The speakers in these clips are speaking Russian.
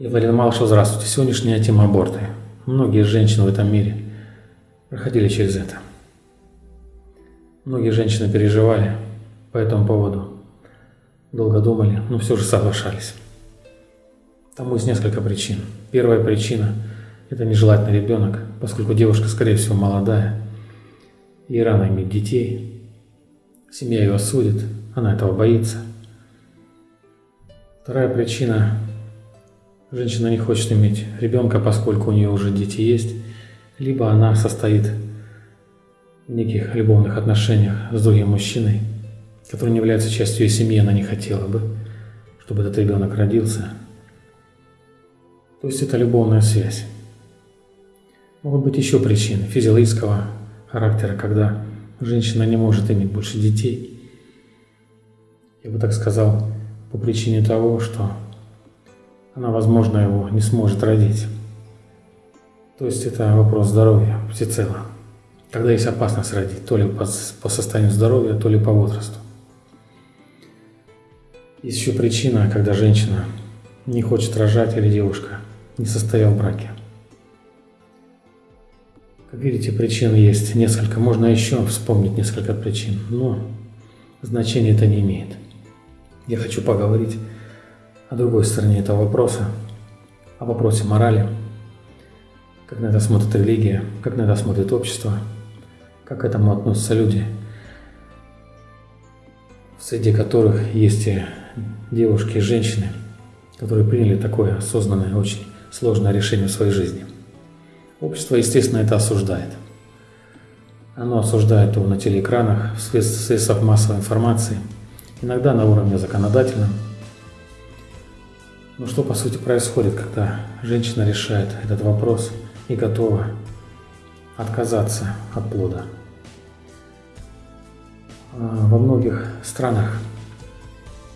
Валерий Малышев, здравствуйте. Сегодняшняя тема аборты. Многие женщины в этом мире проходили через это. Многие женщины переживали по этому поводу, долго думали, но все же соглашались. Тому есть несколько причин. Первая причина – это нежелательный ребенок, поскольку девушка, скорее всего, молодая, ей рано иметь детей, семья ее осудит, она этого боится. Вторая причина – женщина не хочет иметь ребенка, поскольку у нее уже дети есть, либо она состоит в неких любовных отношениях с другим мужчиной, который не является частью ее семьи, она не хотела бы, чтобы этот ребенок родился – то есть это любовная связь. Могут быть еще причины физиологического характера, когда женщина не может иметь больше детей. Я бы так сказал, по причине того, что она, возможно, его не сможет родить. То есть это вопрос здоровья всецело. Когда есть опасность родить, то ли по, состоянию здоровья, то ли по возрасту. Есть еще причина, когда женщина не хочет рожать или девушка не состоял в браке. Как видите, причин есть несколько. Можно еще вспомнить несколько причин, но значения это не имеет. Я хочу поговорить о другой стороне этого вопроса, о вопросе морали, как на это смотрит религия, как на это смотрит общество, как к этому относятся люди, среди которых есть и девушки и женщины, которые приняли такое осознанное, очень сложное решение в своей жизни. Общество, естественно, это осуждает. Оно осуждает его на телеэкранах, в средствах массовой информации, иногда на уровне законодательном. Но что по сути происходит, когда женщина решает этот вопрос и готова отказаться от плода? А, во многих странах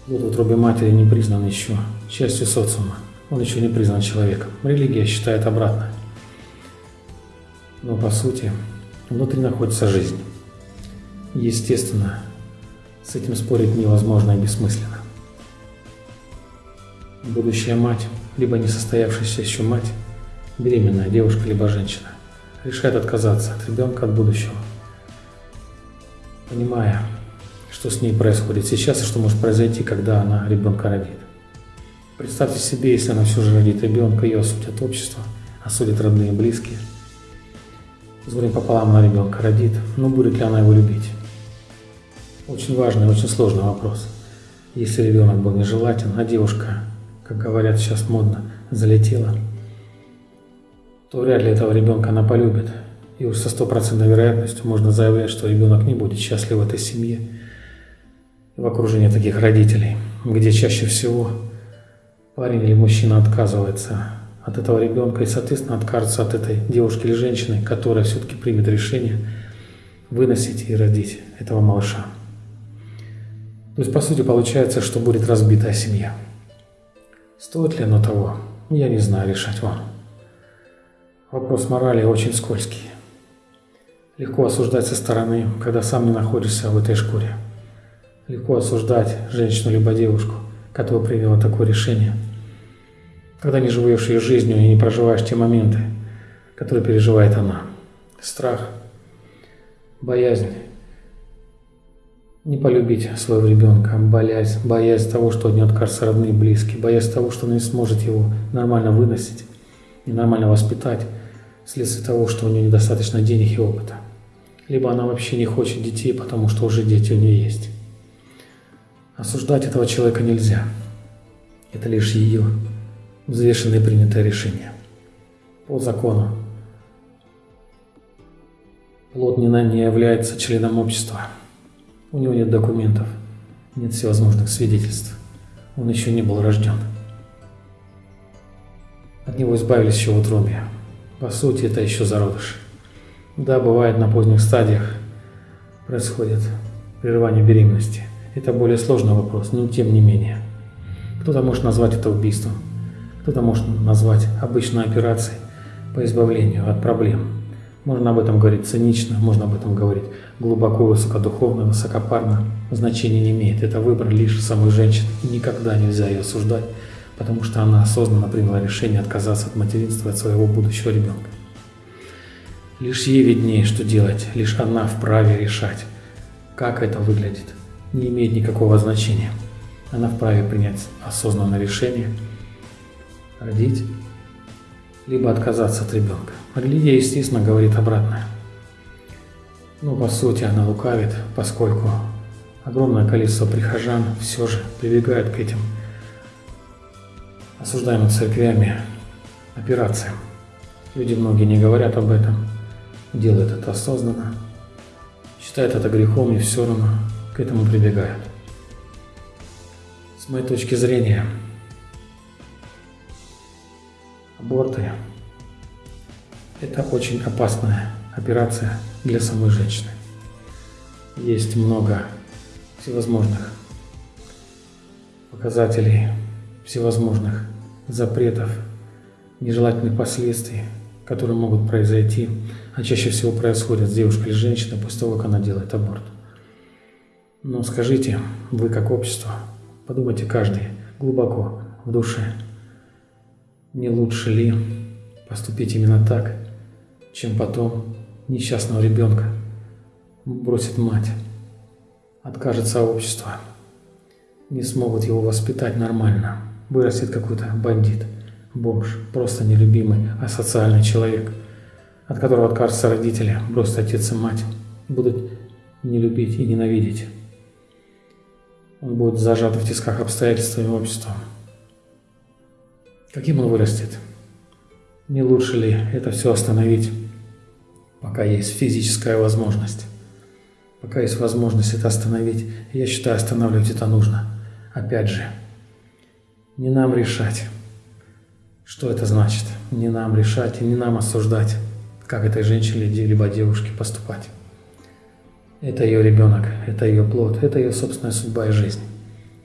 плод в утробе матери не признан еще частью социума он еще не признан человеком. Религия считает обратно. Но по сути, внутри находится жизнь. Естественно, с этим спорить невозможно и бессмысленно. Будущая мать, либо несостоявшаяся еще мать, беременная девушка либо женщина, решает отказаться от ребенка, от будущего, понимая, что с ней происходит сейчас и что может произойти, когда она ребенка родит. Представьте себе, если она все же родит ребенка, ее осудят общество, осудят родные и близкие. С горем пополам она ребенка родит, но будет ли она его любить? Очень важный, очень сложный вопрос. Если ребенок был нежелателен, а девушка, как говорят сейчас модно, залетела, то вряд ли этого ребенка она полюбит. И уж со стопроцентной вероятностью можно заявлять, что ребенок не будет счастлив в этой семье, в окружении таких родителей, где чаще всего парень или мужчина отказывается от этого ребенка и, соответственно, откажется от этой девушки или женщины, которая все-таки примет решение выносить и родить этого малыша. То есть, по сути, получается, что будет разбитая семья. Стоит ли оно того? Я не знаю, решать вам. Вопрос морали очень скользкий. Легко осуждать со стороны, когда сам не находишься в этой шкуре. Легко осуждать женщину либо девушку – которая приняла такое решение. Когда не живешь ее жизнью и не проживаешь те моменты, которые переживает она. Страх, боязнь, не полюбить своего ребенка, боязнь, боязнь того, что от нее откажутся родные и близкие, боязнь того, что она не сможет его нормально выносить и нормально воспитать, вследствие того, что у нее недостаточно денег и опыта. Либо она вообще не хочет детей, потому что уже дети у нее есть. Осуждать этого человека нельзя. Это лишь ее взвешенное принятое решение. По закону. Плод не является членом общества. У него нет документов, нет всевозможных свидетельств. Он еще не был рожден. От него избавились еще в утробе. По сути, это еще зародыш. Да, бывает на поздних стадиях происходит прерывание беременности. Это более сложный вопрос, но тем не менее. Кто-то может назвать это убийством, кто-то может назвать обычной операцией по избавлению от проблем. Можно об этом говорить цинично, можно об этом говорить глубоко, высокодуховно, высокопарно. Значения не имеет. Это выбор лишь самой женщины. Никогда нельзя ее осуждать, потому что она осознанно приняла решение отказаться от материнства от своего будущего ребенка. Лишь ей виднее, что делать, лишь она вправе решать, как это выглядит. Не имеет никакого значения. Она вправе принять осознанное решение, родить, либо отказаться от ребенка. Религия, естественно, говорит обратное. Но по сути она лукавит, поскольку огромное количество прихожан все же прибегают к этим осуждаемым церквями операциям. Люди многие не говорят об этом, делают это осознанно, считают это грехом и все равно к этому прибегают. С моей точки зрения, аборты – это очень опасная операция для самой женщины. Есть много всевозможных показателей, всевозможных запретов, нежелательных последствий, которые могут произойти, а чаще всего происходят с девушкой или женщиной после того, как она делает аборт. Но скажите, вы как общество, подумайте каждый глубоко в душе, не лучше ли поступить именно так, чем потом несчастного ребенка бросит мать, откажется общество, не смогут его воспитать нормально, вырастет какой-то бандит, бомж, просто нелюбимый, асоциальный человек, от которого откажутся родители, бросят отец и мать, будут не любить и ненавидеть. Он будет зажат в тисках обстоятельствами общества. Каким он вырастет? Не лучше ли это все остановить? пока есть физическая возможность. Пока есть возможность это остановить, я считаю, останавливать это нужно. Опять же, не нам решать, что это значит. Не нам решать и не нам осуждать, как этой женщине либо девушке поступать. Это ее ребенок, это ее плод, это ее собственная судьба и жизнь.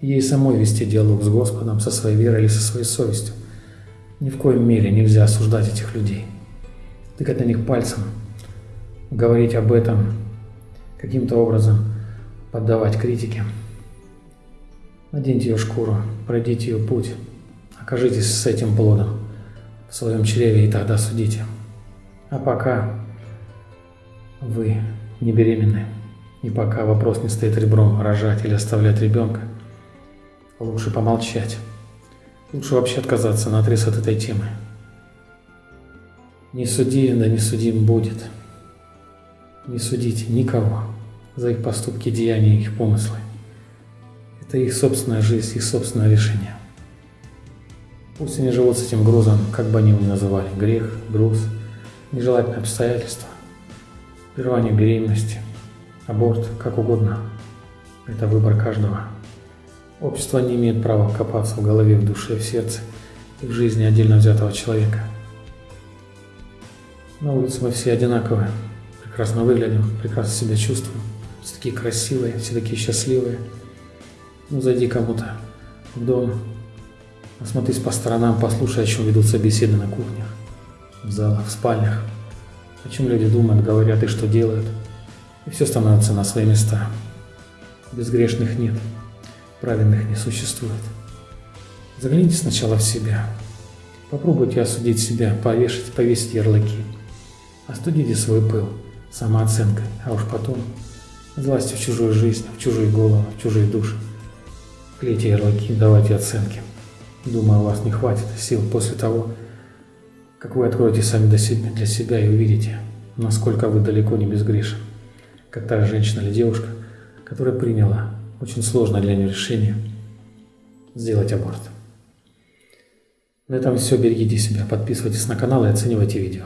Ей самой вести диалог с Господом, со своей верой или со своей совестью. Ни в коем мере нельзя осуждать этих людей. Тыкать на них пальцем говорить об этом, каким-то образом поддавать критике. Наденьте ее шкуру, пройдите ее путь, окажитесь с этим плодом в своем чреве и тогда судите. А пока вы не беременны, и пока вопрос не стоит ребром рожать или оставлять ребенка, лучше помолчать. Лучше вообще отказаться на отрез от этой темы. Не суди, да не судим будет. Не судите никого за их поступки, деяния, их помыслы. Это их собственная жизнь, их собственное решение. Пусть они живут с этим грузом, как бы они его ни называли, грех, груз, нежелательные обстоятельства, прерывание беременности, аборт, как угодно. Это выбор каждого. Общество не имеет права копаться в голове, в душе, в сердце и в жизни отдельно взятого человека. На улице мы все одинаковые прекрасно выглядим, прекрасно себя чувствуем, все такие красивые, все такие счастливые. Ну, зайди кому-то в дом, осмотрись по сторонам, послушай, о чем ведутся беседы на кухнях, в залах, в спальнях, о чем люди думают, говорят и что делают. И все становится на свои места. Безгрешных нет, праведных не существует. Загляните сначала в себя. Попробуйте осудить себя, повешать, повесить ярлыки. Остудите свой пыл самооценкой, а уж потом властью в чужую жизнь, в чужую голову, в чужие души. Клейте ярлыки, давайте оценки. Думаю, у вас не хватит сил после того, как вы откроете сами для себя и увидите, насколько вы далеко не безгрешен. Как та женщина или девушка, которая приняла очень сложное для нее решение сделать аборт. На этом все. Берегите себя, подписывайтесь на канал и оценивайте видео.